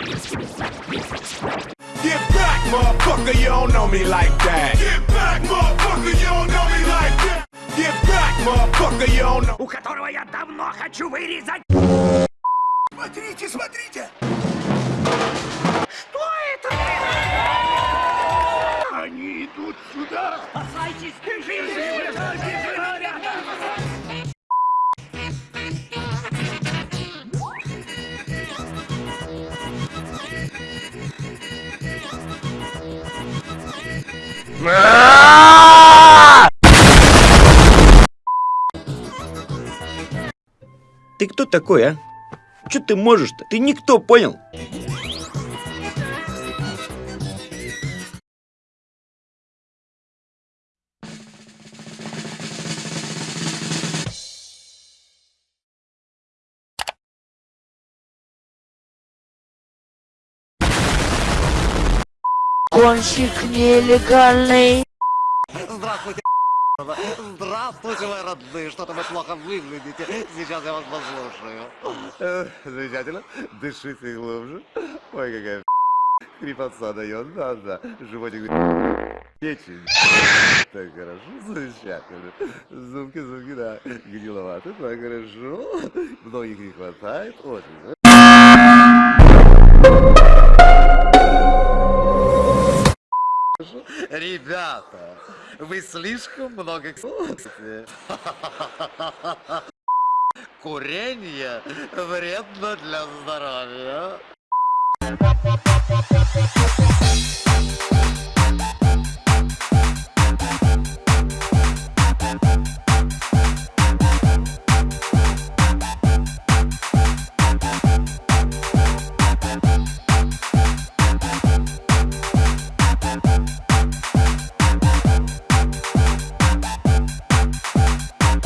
Get back, motherfucker, you don't know me like that. Get back, motherfucker, you don't know me like that. Get back, motherfucker, you don't know. у которого я давно хочу вырезать. Смотрите, смотрите! Что это? Они идут сюда. Спасайтесь, бежим, Ты кто такой, а? Че ты можешь-то? Ты никто, понял? Гонщик нелегальный. Здравствуйте, Здравствуйте, мои родные. Что-то вы плохо выглядите. Сейчас я вас послушаю. Замечательно. Дышите глубже. Ой, какая хрипотца дает. Да, да. Животик печень. Так хорошо, замечательно. Зубки, зубки, да. Гниловато, так хорошо. Многих не хватает. Очень. Ребята, вы слишком много кстати. Курение вредно для здоровья.